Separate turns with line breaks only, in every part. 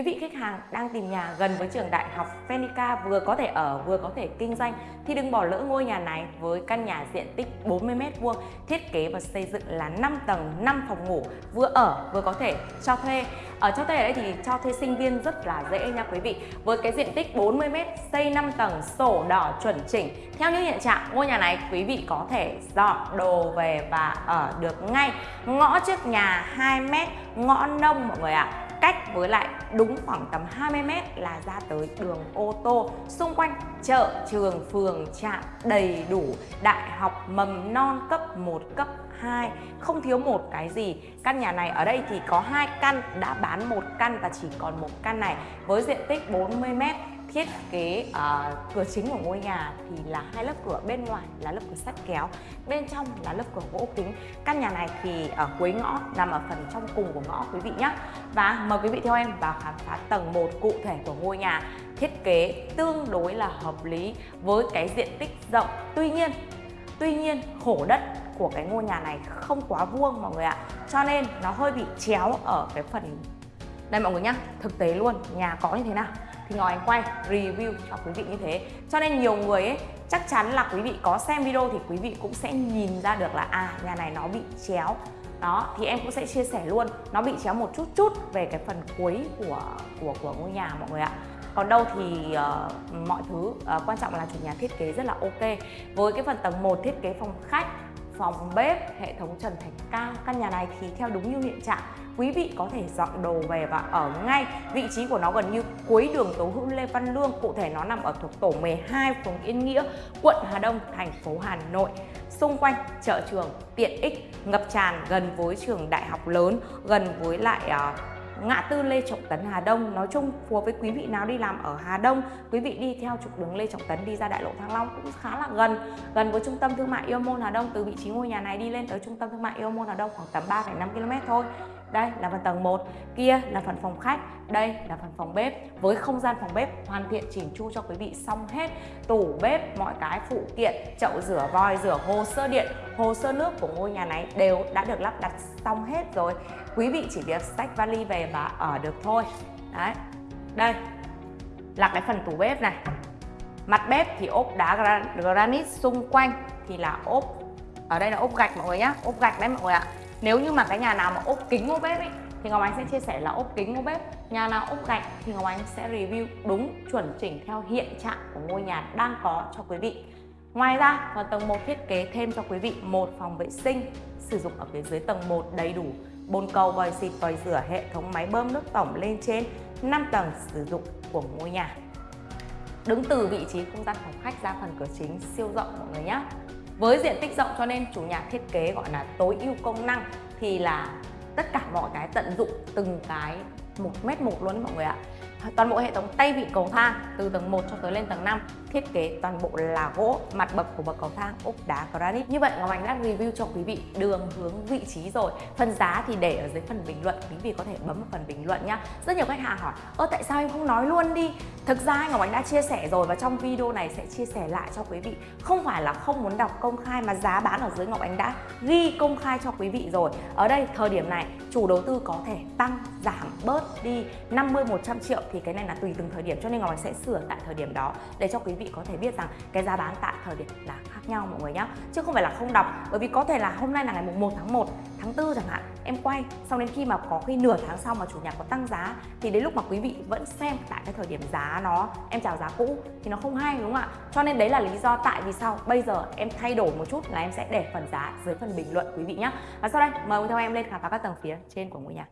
Quý vị khách hàng đang tìm nhà gần với trường đại học Fenica vừa có thể ở vừa có thể kinh doanh thì đừng bỏ lỡ ngôi nhà này với căn nhà diện tích 40m2 thiết kế và xây dựng là 5 tầng 5 phòng ngủ vừa ở vừa có thể cho thuê. Ở cho thuê ở đây thì cho thuê sinh viên rất là dễ nha quý vị. Với cái diện tích 40m xây 5 tầng sổ đỏ chuẩn chỉnh. Theo như hiện trạng ngôi nhà này quý vị có thể dọn đồ về và ở được ngay. Ngõ trước nhà 2m, ngõ nông mọi người ạ. À cách với lại đúng khoảng tầm 20 mét là ra tới đường ô tô. Xung quanh chợ, trường, phường, trạm đầy đủ đại học mầm non cấp 1 cấp 2 không thiếu một cái gì. Căn nhà này ở đây thì có hai căn, đã bán một căn và chỉ còn một căn này với diện tích 40 mét thiết kế uh, cửa chính của ngôi nhà thì là hai lớp cửa bên ngoài là lớp cửa sắt kéo bên trong là lớp cửa gỗ kính. Căn nhà này thì ở cuối ngõ nằm ở phần trong cùng của ngõ quý vị nhé và mời quý vị theo em vào khám phá tầng 1 cụ thể của ngôi nhà thiết kế tương đối là hợp lý với cái diện tích rộng. Tuy nhiên tuy nhiên khổ đất của cái ngôi nhà này không quá vuông mọi người ạ. Cho nên nó hơi bị chéo ở cái phần đây mọi người nhá thực tế luôn nhà có như thế nào? Thì Ngọc Ánh quay review cho quý vị như thế. Cho nên nhiều người ấy chắc chắn là quý vị có xem video thì quý vị cũng sẽ nhìn ra được là à nhà này nó bị chéo. Đó thì em cũng sẽ chia sẻ luôn nó bị chéo một chút chút về cái phần cuối của của của ngôi nhà mọi người ạ. Còn đâu thì uh, mọi thứ uh, quan trọng là chủ nhà thiết kế rất là ok. Với cái phần tầng 1 thiết kế phòng khách phòng bếp, hệ thống trần thạch cao. Căn nhà này thì theo đúng như hiện trạng, quý vị có thể dọn đồ về và ở ngay. Vị trí của nó gần như cuối đường Tố Hữu Lê Văn Lương, cụ thể nó nằm ở thuộc tổ 12 phường Yên Nghĩa, quận Hà Đông, thành phố Hà Nội. Xung quanh chợ trường tiện ích, ngập tràn gần với trường đại học lớn, gần với lại uh, ngã tư Lê Trọng Tấn Hà Đông. Nói chung phù hợp với quý vị nào đi làm ở Hà Đông quý vị đi theo trục đường Lê Trọng Tấn đi ra đại lộ Thăng Long cũng khá là gần. Gần với trung tâm thương mại Yêu Môn Hà Đông từ vị trí ngôi nhà này đi lên tới trung tâm thương mại Yêu Môn Hà Đông khoảng tầm 3,5 km thôi đây là phần tầng 1 kia là phần phòng khách, đây là phần phòng bếp. Với không gian phòng bếp hoàn thiện chỉnh chu cho quý vị xong hết, tủ bếp, mọi cái phụ kiện, chậu rửa vòi rửa hồ sơ điện, hồ sơ nước của ngôi nhà này đều đã được lắp đặt xong hết rồi. Quý vị chỉ việc xách vali về và ở được thôi. Đấy. Đây, là cái phần tủ bếp này. Mặt bếp thì ốp đá granite xung quanh thì là ốp, ở đây là ốp gạch mọi người nhá, ốp gạch đấy mọi người ạ nếu như mà cái nhà nào mà ốp kính ốp bếp ấy thì Ngọc Ánh sẽ chia sẻ là ốp kính ốp bếp nhà nào ốp gạch thì Ngọc Ánh sẽ review đúng chuẩn chỉnh theo hiện trạng của ngôi nhà đang có cho quý vị Ngoài ra, còn tầng 1 thiết kế thêm cho quý vị một phòng vệ sinh sử dụng ở phía dưới tầng 1 đầy đủ bồn cầu, vòi xịt, vòi rửa, hệ thống máy bơm nước tổng lên trên 5 tầng sử dụng của ngôi nhà. Đứng từ vị trí không gian phòng khách ra phần cửa chính siêu rộng mọi người nhé. Với diện tích rộng cho nên chủ nhà thiết kế gọi là tối ưu công năng thì là tất cả mọi cái tận dụng từng cái một mét một luôn mọi người ạ toàn bộ hệ thống tay vịn cầu thang, từ tầng 1 cho tới lên tầng 5 thiết kế toàn bộ là gỗ, mặt bậc của bậc cầu thang, ốp đá, granite. Như vậy, Ngọc Ánh đã review cho quý vị đường hướng vị trí rồi. Phần giá thì để ở dưới phần bình luận, quý vị có thể bấm vào phần bình luận nhá. Rất nhiều khách hàng hỏi, ơ, tại sao em không nói luôn đi? Thực ra Ngọc Ánh đã chia sẻ rồi và trong video này sẽ chia sẻ lại cho quý vị. Không phải là không muốn đọc công khai mà giá bán ở dưới Ngọc Ánh đã ghi công khai cho quý vị rồi. Ở đây, thời điểm này, chủ đầu tư có thể tăng, giảm bớt đi 50 100 triệu thì cái này là tùy từng thời điểm, cho nên Ngọc Bạch sẽ sửa tại thời điểm đó để cho quý vị có thể biết rằng cái giá bán tại thời điểm là khác nhau mọi người nhé chứ không phải là không đọc, bởi vì có thể là hôm nay là ngày mùng 1 tháng 1 tháng 4 chẳng hạn, em quay, xong đến khi mà có khi nửa tháng sau mà chủ nhà có tăng giá, thì đến lúc mà quý vị vẫn xem tại cái thời điểm giá nó, em chào giá cũ thì nó không hay, đúng không ạ? Cho nên đấy là lý do tại vì sao bây giờ em thay đổi một chút là em sẽ để phần giá dưới phần bình luận quý vị nhé và sau đây, mời theo em lên khám phá các tầng phía trên của ngôi nhà.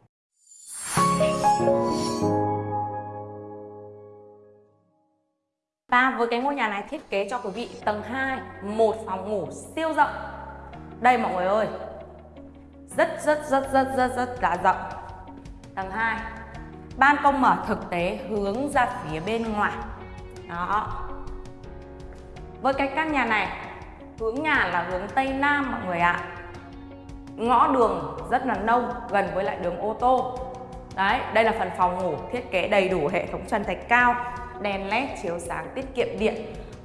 Và với cái ngôi nhà này thiết kế cho quý vị tầng 2, một phòng ngủ siêu rộng. Đây mọi người ơi. Rất rất rất rất rất rất là rộng. Tầng 2. Ban công mở thực tế hướng ra phía bên ngoài. Đó. Với cái căn nhà này, hướng nhà là hướng Tây Nam mọi người ạ. Ngõ đường rất là nông, gần với lại đường ô tô. Đấy, đây là phần phòng ngủ thiết kế đầy đủ hệ thống trần thạch cao đèn led chiếu sáng tiết kiệm điện.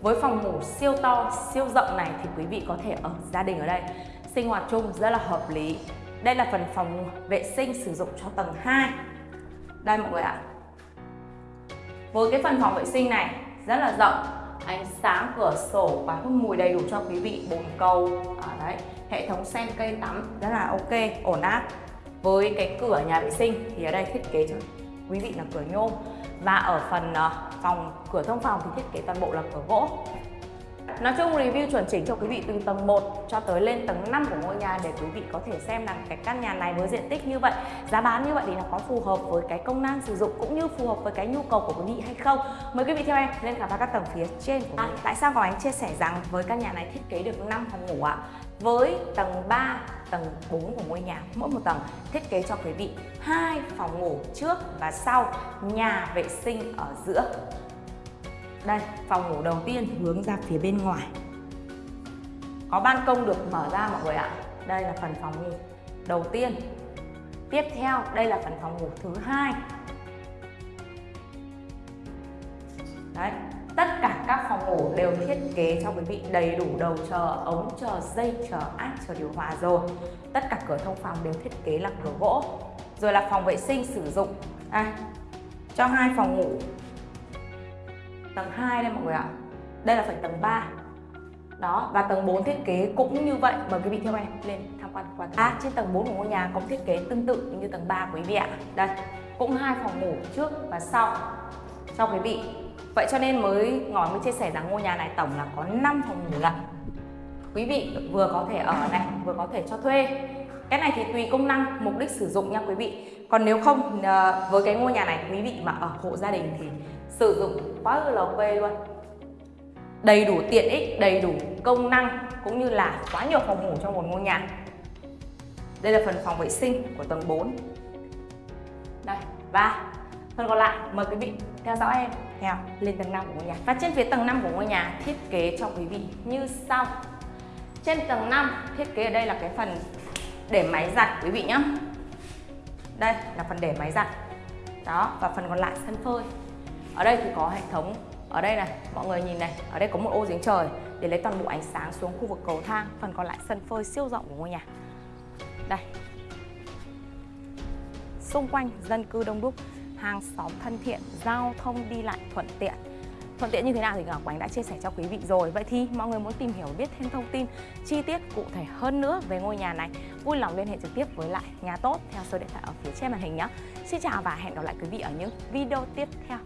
Với phòng ngủ siêu to, siêu rộng này thì quý vị có thể ở gia đình ở đây sinh hoạt chung rất là hợp lý. Đây là phần phòng vệ sinh sử dụng cho tầng 2 đây mọi người ạ. Với cái phần phòng vệ sinh này rất là rộng ánh sáng cửa sổ và hút mùi đầy đủ cho quý vị bồn cầu. À, đấy hệ thống sen cây tắm rất là ok ổn áp. Với cái cửa nhà vệ sinh thì ở đây thiết kế cho quý vị là cửa nhôm. Và ở phần ờ, phòng cửa thông phòng thì thiết kế toàn bộ là cửa gỗ. Nói chung review chuẩn chỉnh cho quý vị từ tầng 1 cho tới lên tầng 5 của ngôi nhà để quý vị có thể xem là cái căn nhà này với diện tích như vậy, giá bán như vậy thì nó có phù hợp với cái công năng sử dụng cũng như phù hợp với cái nhu cầu của quý vị hay không. Mời quý vị theo em lên khám phá các tầng phía trên của à, Tại sao có anh chia sẻ rằng với căn nhà này thiết kế được 5 phòng ngủ ạ? À? Với tầng 3, tầng 4 của ngôi nhà, mỗi một tầng thiết kế cho quý vị hai phòng ngủ trước và sau, nhà vệ sinh ở giữa. Đây, phòng ngủ đầu tiên hướng ra phía bên ngoài. Có ban công được mở ra mọi người ạ. Đây là phần phòng ngủ đầu tiên. Tiếp theo, đây là phần phòng ngủ thứ hai. Đấy, tất cả các phòng ngủ đều thiết kế cho quý vị đầy đủ đầu chờ ống, chờ dây, chờ áp, chờ điều hòa rồi. Tất cả cửa thông phòng đều thiết kế là cửa gỗ. Rồi là phòng vệ sinh sử dụng. À, cho hai phòng ngủ tầng 2 đây mọi người ạ. Đây là phải tầng 3 đó và tầng 4 thiết kế cũng như vậy. Mời quý vị theo em lên tham quan quan à, trên tầng 4 của ngôi nhà có thiết kế tương tự như tầng 3 quý vị ạ. Đây cũng hai phòng ngủ trước và sau cho quý vị. Vậy cho nên mới ngói mới chia sẻ rằng ngôi nhà này tổng là có 5 phòng ngủ lận. Quý vị vừa có thể ở này vừa có thể cho thuê. Cái này thì tùy công năng mục đích sử dụng nha quý vị. Còn nếu không ờ, với cái ngôi nhà này quý vị mà ở hộ gia đình thì sử dụng quá là ok luôn. Đầy đủ tiện ích, đầy đủ công năng, cũng như là quá nhiều phòng ngủ trong một ngôi nhà. Đây là phần phòng vệ sinh của tầng 4 đây, và phần còn lại, mời quý vị theo dõi em, theo lên tầng 5 của ngôi nhà. Và trên phía tầng 5 của ngôi nhà, thiết kế cho quý vị như sau. Trên tầng 5 thiết kế ở đây là cái phần để máy giặt quý vị nhé đây là phần để máy giặt. Đó, và phần còn lại, sân phơi ở đây thì có hệ thống, ở đây này, mọi người nhìn này, ở đây có một ô giếng trời để lấy toàn bộ ánh sáng xuống khu vực cầu thang, phần còn lại sân phơi siêu rộng của ngôi nhà. Đây. Xung quanh dân cư đông đúc, hàng xóm thân thiện, giao thông đi lại thuận tiện. Thuận tiện như thế nào thì Ngọc Ánh đã chia sẻ cho quý vị rồi. Vậy thì mọi người muốn tìm hiểu biết thêm thông tin, chi tiết cụ thể hơn nữa về ngôi nhà này, Vui lòng liên hệ trực tiếp với lại nhà tốt theo số điện thoại ở phía trên màn hình nhé. Xin chào và hẹn gặp lại quý vị ở những video tiếp theo.